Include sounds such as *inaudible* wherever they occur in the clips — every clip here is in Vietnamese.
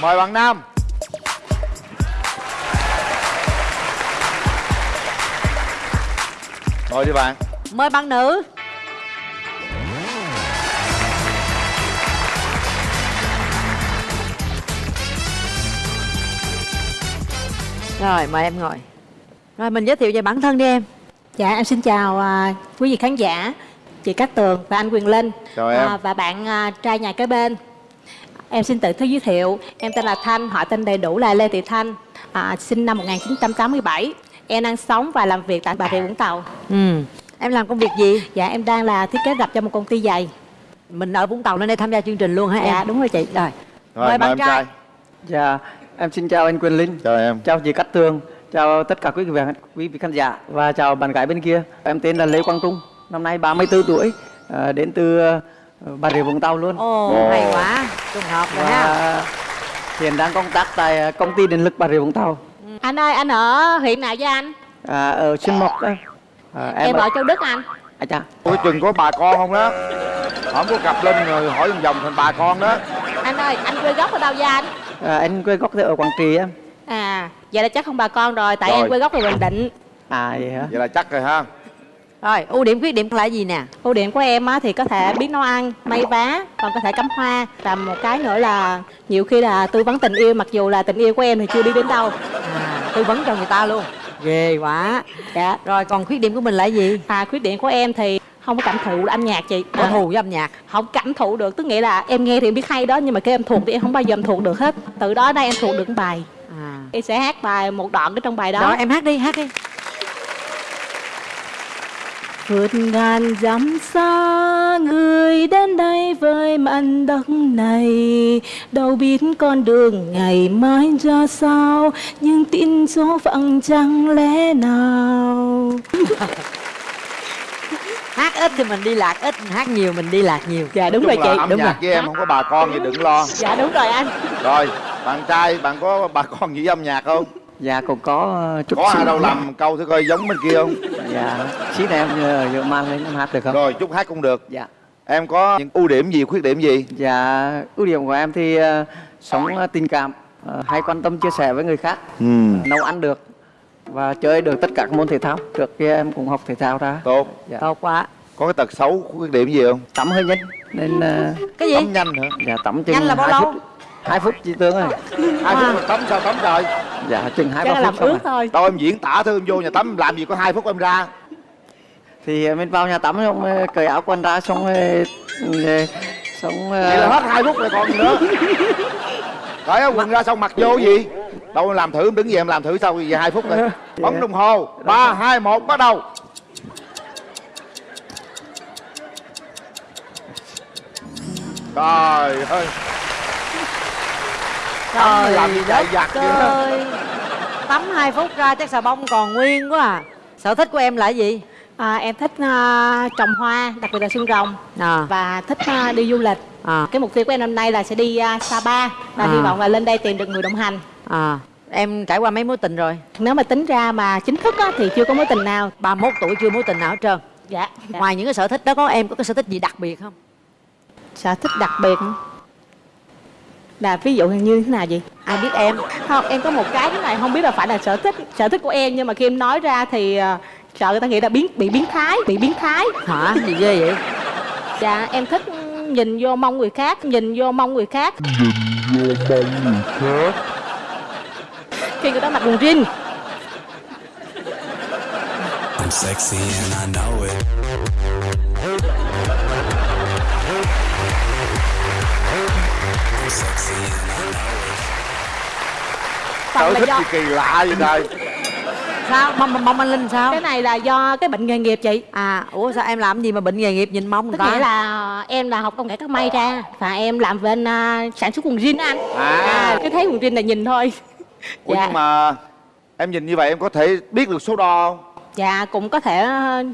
mời bạn nam. Ngồi đi bạn. Mời bạn nữ. Rồi mời em ngồi. Rồi mình giới thiệu về bản thân đi em. Dạ em xin chào à, quý vị khán giả, chị Cát Tường và anh Quyền Linh. Chào em. à, và bạn à, trai nhà kế bên. Em xin tự giới thiệu, em tên là Thanh, họ tên đầy đủ là Lê Thị Thanh, à, sinh năm 1987. Em đang sống và làm việc tại Bà Rịa Vũng Tàu. ừ. Em làm công việc gì? Dạ em đang là thiết kế rập cho một công ty giày. Mình ở Vũng Tàu nên đây tham gia chương trình luôn hả em? Dạ đúng rồi chị. Rồi rồi Mời bạn em trai. Dạ, em xin chào anh Quyền Linh, chào em chào chị Cát Tường, chào tất cả quý vị quý vị khán giả và chào bạn gái bên kia. Em tên là Lê Quang Trung, năm nay 34 tuổi, à, đến từ Bà Rịa Vũng Tàu luôn. Ồ, Ồ. hay quá Trùng hợp rồi ha hiện đang công tác tại ờ, công ty điện lực Bà Rịa Vũng Tàu, Anh ơi, anh ở huyện nào với anh? à, ở Xuyên Mộc. đó. À, Em, ở Châu Đức anh. À, chà. Ủa chừng có bà con không đó Không có cặp lên rồi hỏi vòng vòng thành bà con đó Anh ơi, anh quê gốc ở đâu với anh? À, anh quê gốc ở Quảng Trị em. À, vậy là chắc không bà con rồi, tại Rồi. em quê gốc là Bình Định. À vậy hả? Vậy là chắc rồi ha Rồi ưu điểm khuyết điểm là gì nè Ưu điểm của em á, thì có thể biết nấu ăn, may vá, còn có thể cắm hoa. Và một cái nữa là nhiều khi là tư vấn tình yêu mặc dù là tình yêu của em thì chưa đi đến đâu. à, Tư vấn cho người ta luôn Ghê quá Dạ. Rồi còn khuyết điểm của mình là gì? À, khuyết điểm của em thì không có cảm thụ âm nhạc chị. Có À, với âm nhạc không cảm thụ được, tức nghĩa là em nghe thì em biết hay đó nhưng mà cái em thuộc thì em không bao giờ em thuộc được hết. Từ đó đây em thuộc được bài. à. Em sẽ hát bài một đoạn ở trong bài đó. Rồi em hát đi hát đi Vượt ngàn dặm xa người đến đây với mảnh đất này. Đâu biết con đường ngày mai ra sao Nhưng tin số phận chẳng lẽ nào? *laughs* Hát ít thì mình đi lạc ít Hát nhiều mình đi lạc nhiều. Dạ đúng rồi chị là âm đúng nhạc rồi. với em không có bà con gì đừng lo. Dạ đúng rồi anh. Rồi bạn trai bạn có bà con gì với âm nhạc không? Dạ cũng có chút Có ai đâu làm câu thử coi giống bên kia không Dạ, xí này em nhờ, nhờ mang lên em hát được không? Rồi chút hát cũng được Dạ. Em có những ưu điểm gì khuyết điểm gì Dạ, ưu điểm của em thì ờ, sống ờ, tình cảm, ờ, hay quan tâm chia sẻ với người khác, ừ. nấu ăn được và chơi được tất cả các môn thể thao. Trước kia em cũng học thể thao ra. Tốt Dạ. Tốt quá Có cái tật xấu khuyết điểm gì không Tắm hơi nhanh nên ờ, Cái gì? Tắm nhanh hả dạ tắm chừng Nhanh là bao lâu? Phút, 2 phút chị Tương ơi. Hai phút mà tắm sao tắm trời? Dạ chừng 2 Chắc là 3 làm phút xong ướt thôi. Đâu em diễn tả thôi em vô nhà tắm làm gì có hai phút em ra. Thì ờ, mình vào nhà tắm xong ờ, cởi áo quần ra xong ờ, xong Vậy là hết hai phút rồi còn gì nữa. Cởi áo quần ra xong mặc vô gì? Đâu em làm thử em đứng về em làm thử sau về hai phút rồi. Bấm đồng hồ. Ba hai một bắt đầu. Trời ơi Trời làm gì đất giặt vậy? ơi Tắm 2 phút ra chắc xà bông còn nguyên quá à Sở thích của em là gì? à, Em thích à, trồng hoa, đặc biệt là xương rồng À, Và thích à, đi du lịch à, Cái mục tiêu của em năm nay là sẽ đi à, Sapa Và À. hy vọng là lên đây tìm được người đồng hành à Em trải qua mấy mối tình rồi? Nếu mà tính ra mà chính thức á, thì chưa có mối tình nào 31 tuổi chưa mối tình nào hết trơn Dạ, dạ. Ngoài những cái sở thích đó có em có cái sở thích gì đặc biệt không? sở thích đặc biệt? Là ví dụ như thế nào vậy Ai biết em? không em có một cái thế này không biết là phải là sở thích sở thích của em nhưng mà khi em nói ra thì ờ, sợ người ta nghĩ là biến bị biến thái bị biến thái Hả? Gì ghê vậy? dạ em thích nhìn vô mong người khác nhìn vô mong người khác khi người ta mặc quần jean I'm sexy and I know it. Là thích do gì kỳ lạ vậy trời Sao? Mong, mong, anh Linh sao? cái này là do cái bệnh nghề nghiệp chị À, ủa sao em làm gì mà bệnh nghề nghiệp nhìn mong người ta? nghĩa là em là học công nghệ các may ra và em làm bên à, sản xuất quần jean anh À. cái thấy quần jean là nhìn thôi *laughs* Ủa Dạ. nhưng mà em nhìn như vậy em có thể biết được số đo không? dạ cũng có thể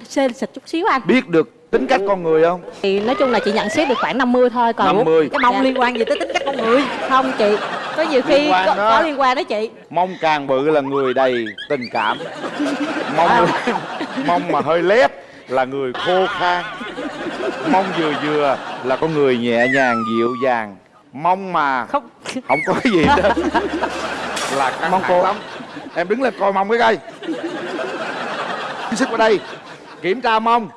xê xịt chút xíu anh Biết được tính cách con người không? thì nói chung là chị nhận xét được khoảng 50 thôi còn 50. Cái mong Dạ. liên quan gì tới tính cách con người? không chị có nhiều khi Liên quan có, đó. có liên quan đó chị Mong càng bự là người đầy tình cảm Mong *laughs* mong mà hơi lép là người khô khan Mong vừa vừa là con người nhẹ nhàng dịu dàng Mong mà Không không có cái gì hết *laughs* là căng Mong thẳng cô. lắm em đứng lên coi mông cái coi sức vào đây kiểm tra mông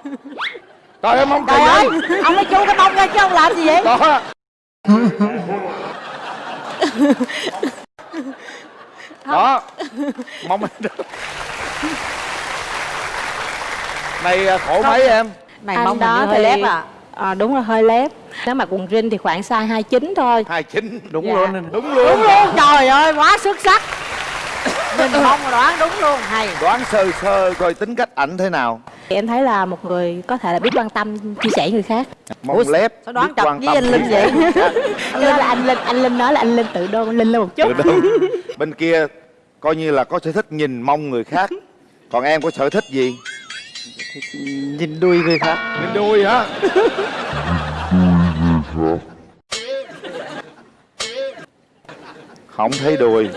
trời ơi mông trời ơi vậy. ông mới chu cái mông ra chứ ông làm gì vậy? Đó đó mông này à, khổ mấy em? Này hình như hơi thì- lép à. À, đúng là hơi lép. Nếu mà quần jean thì khoảng size 29 thôi. Hai chín. Đúng Dạ. luôn. Đúng đúng luôn. Luôn trời ơi quá xuất sắc. *laughs* Mông mà đoán đúng luôn. Hay. Đoán sơ sơ coi tính cách ảnh thế nào em thấy là một người có thể là biết quan tâm chia sẻ người khác. Mông Ủa, lép sao đoán quan với anh Linh vậy? *laughs* linh là anh linh anh linh nói là anh linh tự đôn anh linh lên một chút. *laughs* Bên kia coi như là có sở thích nhìn mông người khác. Còn em có sở thích gì? Nhìn đuôi người khác. Nhìn đuôi hả? Không thấy đùi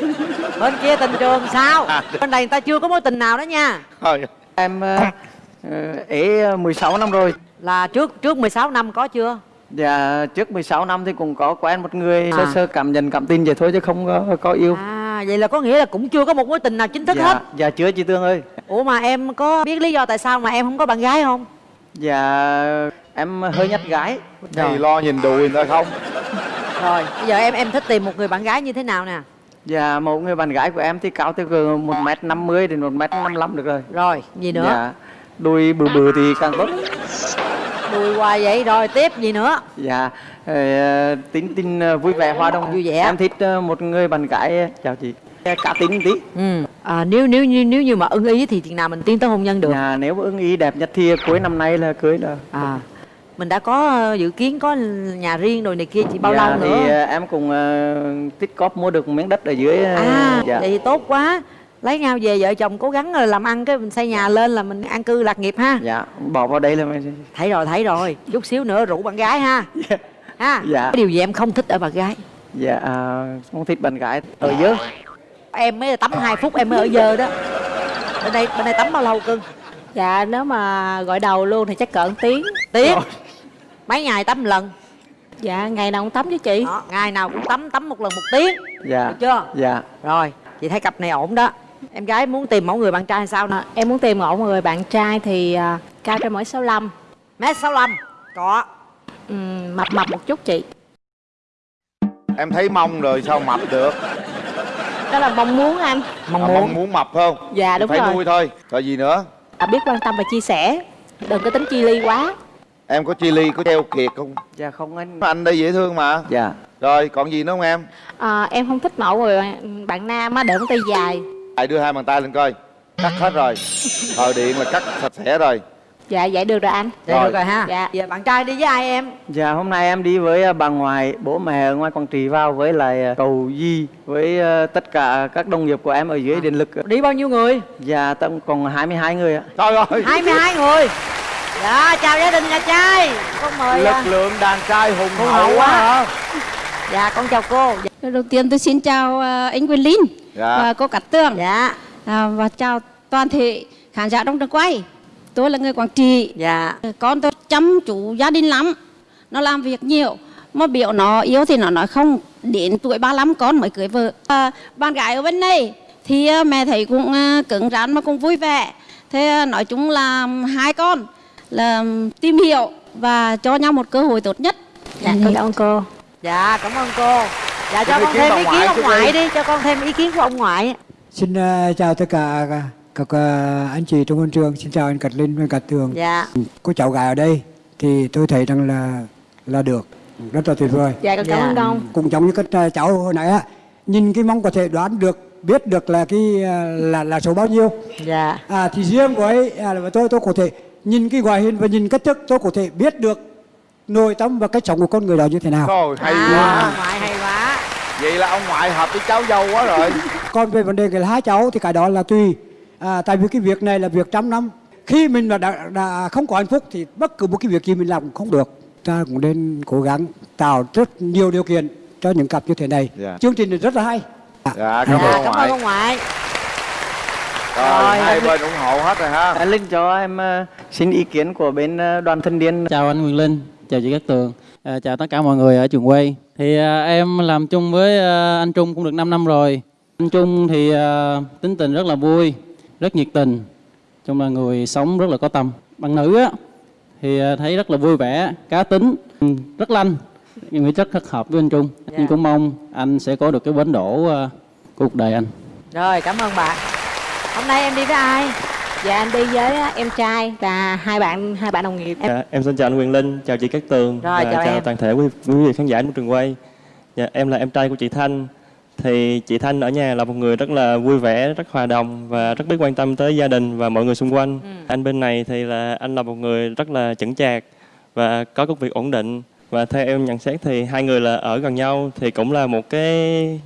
bên kia tình trường sao? À. bên này người ta chưa có mối tình nào đó nha. Thôi. Em ờ, ế 16 năm rồi. Là trước trước 16 năm có chưa? Dạ trước 16 năm thì cũng có quen một người À. sơ sơ cảm nhận cảm tin vậy thôi chứ không có có yêu. À vậy là có nghĩa là cũng chưa có một mối tình nào chính thức dạ hết. dạ chưa chị Tương ơi. Ủa mà em có biết lý do tại sao mà em không có bạn gái không? Dạ em hơi nhát gái. Thì lo nhìn đùi người ta không? Rồi bây giờ em em thích tìm một người bạn gái như thế nào nè? Dạ một người bạn gái của em thì cao từ một m 50 đến một m 55 được rồi. Rồi gì nữa? Dạ đuôi bự bự thì càng tốt. Đùi hoài vậy rồi tiếp gì nữa? Dạ ờ, tính tính ờ, vui vẻ hòa đồng Vui vẻ. em thích ờ, một người bạn gái. Chào chị. Cá tính tí. Ừ. À, nếu nếu như nếu như mà ưng ý thì chừng nào mình tiến tới hôn nhân được? Dạ, nếu ưng ý đẹp nhất thì cuối năm nay là cưới là à mình đã có dự kiến có nhà riêng rồi này kia chỉ bao dạ, lâu thì nữa ờ, em cũng uh, tích cóp mua được miếng đất ở dưới à dạ. vậy thì tốt quá lấy nhau về vợ chồng cố gắng là làm ăn cái mình xây nhà lên là mình an cư lạc nghiệp ha. Dạ bỏ vào đây là mình thấy rồi thấy rồi. Chút xíu nữa rủ bạn gái ha. *laughs* Ha. Dạ. cái điều gì em không thích ở bạn gái? Dạ à, không thích bạn gái ở dưới. Em mới tắm 2 phút em mới ở dơ đó. Bên đây bên đây tắm bao lâu cưng? Dạ nếu mà gọi đầu luôn thì chắc cỡ tiếng. Tiếng? Mấy ngày tắm một lần? Dạ ngày nào cũng tắm với chị. Đó, ngày nào cũng tắm tắm một lần một tiếng. Dạ. Được chưa? Dạ. Rồi chị thấy cặp này ổn đó em gái muốn tìm mẫu người bạn trai sao nè? À, em muốn tìm một người bạn trai thì à, cao trên mỗi 65 mét sáu có. Ừm, mập mập một chút chị. Em thấy mông rồi sao mập được? Đó là mong muốn anh. Mong à, muốn. mong muốn mập không? Dạ, đúng phải rồi. nuôi thôi. Rồi gì nữa? À, biết quan tâm và chia sẻ. Đừng có tính chi ly quá. Em có chi ly có treo kiệt không? Dạ không anh. Anh đây dễ thương mà. Dạ. Rồi còn gì nữa không em? À, em không thích mẫu người bạn, bạn nam á để tay dài lại đưa hai bàn tay lên coi. Cắt hết rồi. Thợ điện là cắt sạch sẽ rồi. Dạ vậy được rồi anh. Vậy Rồi. được rồi. ha. Dạ. giờ bạn trai đi với ai em? Dạ hôm nay em đi với à, bà ngoại bố mẹ ở ngoài quảng trị vào với lại à, cầu di với à, tất cả các đồng nghiệp của em ở dưới điện lực đi bao nhiêu người? Dạ tổng cộng 22 người ạ. Trời ơi. 22 người. Dạ chào gia đình nhà trai. Con mời à. lực lượng đàn trai hùng Hùng hậu quá. hả dạ con chào cô Lời đầu tiên tôi xin chào à, anh Quyền Linh Dạ. và cô Cát Tường dạ à, và chào toàn thể khán giả trong trường quay. Tôi là người Quảng Trị. dạ Con tôi chăm chú gia đình lắm. Nó làm việc nhiều. Mà biểu nó yêu thì nó nói không. Đến tuổi 35 con mới cưới vợ. À, bạn gái ở bên này thì à, mẹ thấy cũng à, cứng rắn mà cũng vui vẻ. Thế nói chung là hai con là tìm hiểu và cho nhau một cơ hội tốt nhất. dạ con cảm ơn cô dạ cảm ơn cô dạ cho con thêm ý kiến ông ngoại đi. đi cho con thêm ý kiến của ông ngoại Xin ờ, chào tất cả các, các ờ, anh chị trong môi trường. Xin chào anh Cát Linh và Cát Tường. dạ Cô cháu gái ở đây thì tôi thấy rằng là là được, rất là tuyệt vời. dạ con cảm Dạ. ơn ông Cũng giống như các ờ, cháu hồi nãy á, nhìn cái mong có thể đoán được, biết được là cái là là số bao nhiêu. dạ À thì riêng của ấy à, là tôi tôi có thể nhìn cái ngoại hình và nhìn cách thức tôi có thể biết được nội tâm và cách sống của con người đó như thế nào. Thôi hay à, quá ông ngoại hay quá vậy là ông ngoại hợp với cháu dâu quá rồi *laughs* Còn về vấn đề cái hai cháu thì cái đó là tùy. À, tại vì cái việc này là việc trăm năm. Khi mình mà đã, đã không có hạnh phúc thì bất cứ một cái việc gì mình làm cũng không được. Ta cũng nên cố gắng tạo rất nhiều điều kiện cho những cặp như thế này. Dạ. Chương trình này rất là hay. À, dạ cảm ơn dạ ông cảm ơn ngoại ông ngoại rồi Rồi, hai bên ủng hộ hết rồi ha anh Linh cho em ờ, xin ý kiến của bên ờ, đoàn thanh niên Chào anh Quyền Linh, chào chị Cát Tường. À, chào tất cả mọi người ở trường quay. Thì à, em làm chung với à, anh Trung cũng được 5 năm rồi. Anh Trung thì à, tính tình rất là vui, rất nhiệt tình. Chung là người sống rất là có tâm. Bạn nữ á thì à, thấy rất là vui vẻ, cá tính, ừ, rất lanh. Em nghĩ rất rất hợp với anh Trung. Dạ. Nhưng cũng mong anh sẽ có được cái bến đỗ à, cuộc đời anh. rồi cảm ơn bạn hôm nay em đi với ai Dạ anh đi với em trai và hai bạn hai bạn đồng nghiệp. Em Dạ, em xin chào anh Quyền Linh, chào chị Cát Tường Rồi, và chào chào em. toàn thể quý, quý vị khán giả của trường quay. Dạ, em là em trai của chị Thanh. Thì chị Thanh ở nhà là một người rất là vui vẻ, rất hòa đồng và rất biết quan tâm tới gia đình và mọi người xung quanh. Anh bên này thì là anh là một người rất là chững chạc và có công việc ổn định và theo em nhận xét thì hai người là ở gần nhau thì cũng là một cái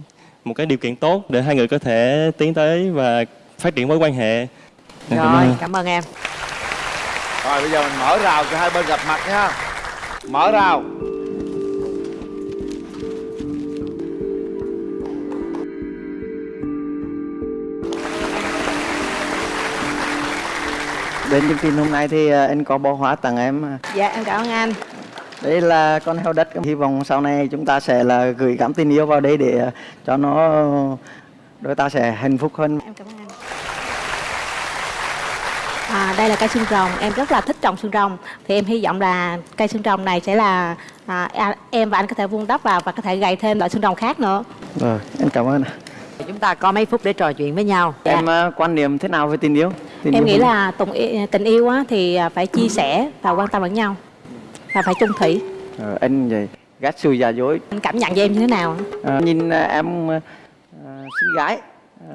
một cái điều kiện tốt để hai người có thể tiến tới và phát triển mối quan hệ. Em cảm rồi ơn. cảm ơn em rồi bây giờ mình mở rào cho hai bên gặp mặt nha mở rào Đến chương trình hôm nay thì à, anh có bó hoa tặng em. à. dạ em cảm ơn anh. Đây là con heo đất. Hy vọng sau này chúng ta sẽ là gửi cảm tình yêu vào đây để à, cho nó đôi ta sẽ hạnh phúc hơn. Em cảm ơn anh. À, đây là cây xương rồng, em rất là thích trồng xương rồng Thì em hy vọng là cây xương rồng này sẽ là à, à, em và anh có thể vun đắp vào và có thể gầy thêm loại xương rồng khác nữa Rồi, em cảm ơn. chúng ta có mấy phút để trò chuyện với nhau Em à, quan niệm thế nào về tình yêu? Tình Em yêu nghĩ là tình yêu, tình yêu á, thì à, phải chia sẻ và quan tâm lẫn nhau Và phải chung thủy Ờ, anh vậy ghét sự giả dối. Anh cảm nhận về em như thế nào? À, nhìn à, em à, xinh gái à,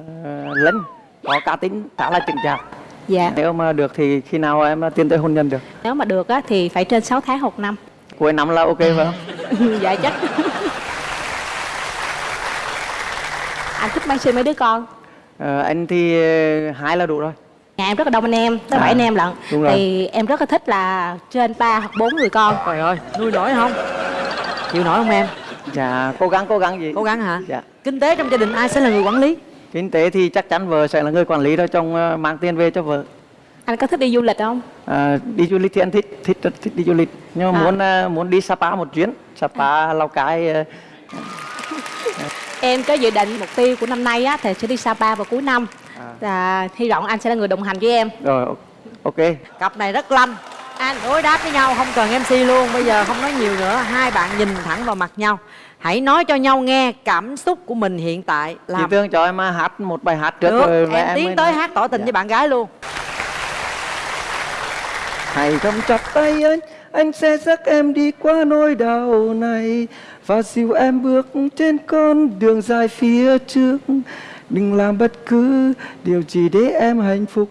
Linh có cá tính khá là chững chạc. Dạ, Nếu mà được thì khi nào em à, tiến tới hôn nhân được? nếu mà được á, thì phải trên 6 tháng hoặc năm Cuối năm là ok phải không? *laughs* Dạ chắc Anh thích mang sinh mấy đứa con Ờ, anh thì ờ, hai là đủ rồi. Nhà em rất là đông anh em, tới À, bảy anh em lận đúng rồi. Thì em rất là thích là trên 3 hoặc 4 người con trời ơi nuôi nổi không chịu nổi không em Dạ, cố gắng cố gắng gì? cố gắng hả Dạ. kinh tế trong gia đình ai sẽ là người quản lý Kinh tế thì chắc chắn vợ sẽ là người quản lý thôi, chồng ờ, mang tiền về cho vợ. Anh có thích đi du lịch không? À, đi du lịch thì anh thích, thích rất thích đi du lịch. Nhưng mà À. muốn ờ, muốn đi Sapa một chuyến, Sapa, Lào Cai. Em có dự định mục tiêu của năm nay á, thì sẽ đi Sapa vào cuối năm À. và hy vọng anh sẽ là người đồng hành với em Rồi, ok. cặp này rất lanh anh đối đáp với nhau không cần mc luôn. Bây giờ không nói nhiều nữa. Hai bạn nhìn thẳng vào mặt nhau. Hãy nói cho nhau nghe cảm xúc của mình hiện tại. Chị làm Tương cho em hát một bài hát trước được. rồi và em tiến mới tới hát tỏ tình Dạ. với bạn gái luôn. Hãy cầm chặt tay anh, anh sẽ dắt em đi qua nỗi đau này. Và dìu em bước trên con đường dài phía trước. Đừng làm bất cứ điều gì để em hạnh phúc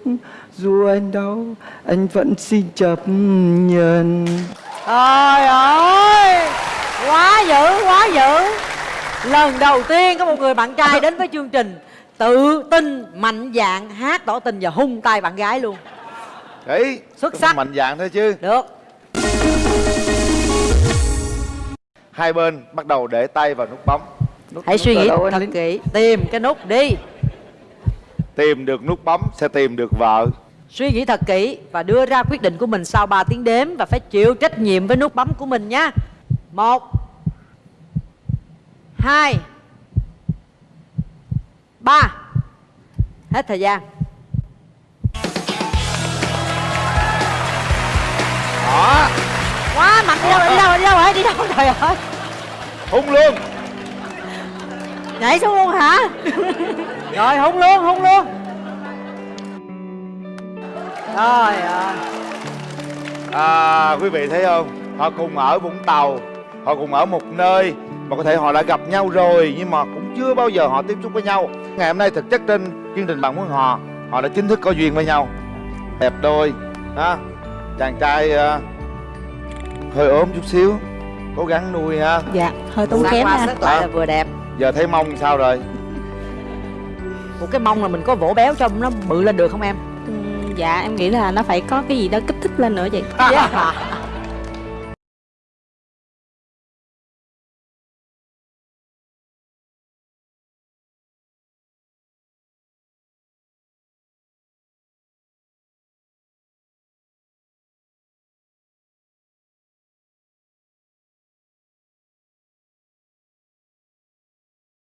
Dù anh đau, anh vẫn xin chấp nhận. Trời ơi! Quá dữ quá dữ. Lần đầu tiên có một người bạn trai đến với chương trình tự tin mạnh dạn hát tỏ tình và hung tay bạn gái luôn. Đấy Xuất sắc. mạnh dạng thôi chứ. Được. Hai bên bắt đầu để tay vào nút bấm. Hãy suy ở nghĩ thật kỹ. Tìm cái nút đi. Tìm được nút bấm sẽ tìm được vợ suy nghĩ thật kỹ và đưa ra quyết định của mình sau 3 tiếng đếm và phải chịu trách nhiệm với nút bấm của mình nhé một hai ba. Hết thời gian. Đó. Quá mạnh đi đâu rồi, đi đâu rồi, đi đâu rồi, đi đâu rồi, trời ơi. Hung luôn. Nhảy xuống luôn hả? Rồi hung luôn hung luôn ơi. À, quý vị thấy không? Họ cùng ở vũng tàu họ cùng ở một nơi mà có thể họ đã gặp nhau rồi nhưng mà cũng chưa bao giờ họ tiếp xúc với nhau. Ngày hôm nay thực chất trên chương trình bạn muốn họ họ đã chính thức có duyên với nhau. Đẹp đôi ha? Chàng trai ờ, hơi ốm chút xíu cố gắng nuôi ha? Dạ, hơi tốn kém ha. sức lại là vừa đẹp. Giờ thấy mông sao rồi? Một cái mông là mình có vỗ béo cho nó bự lên được không em Dạ em nghĩ là nó phải có cái gì đó kích thích lên nữa vậy yeah. *laughs*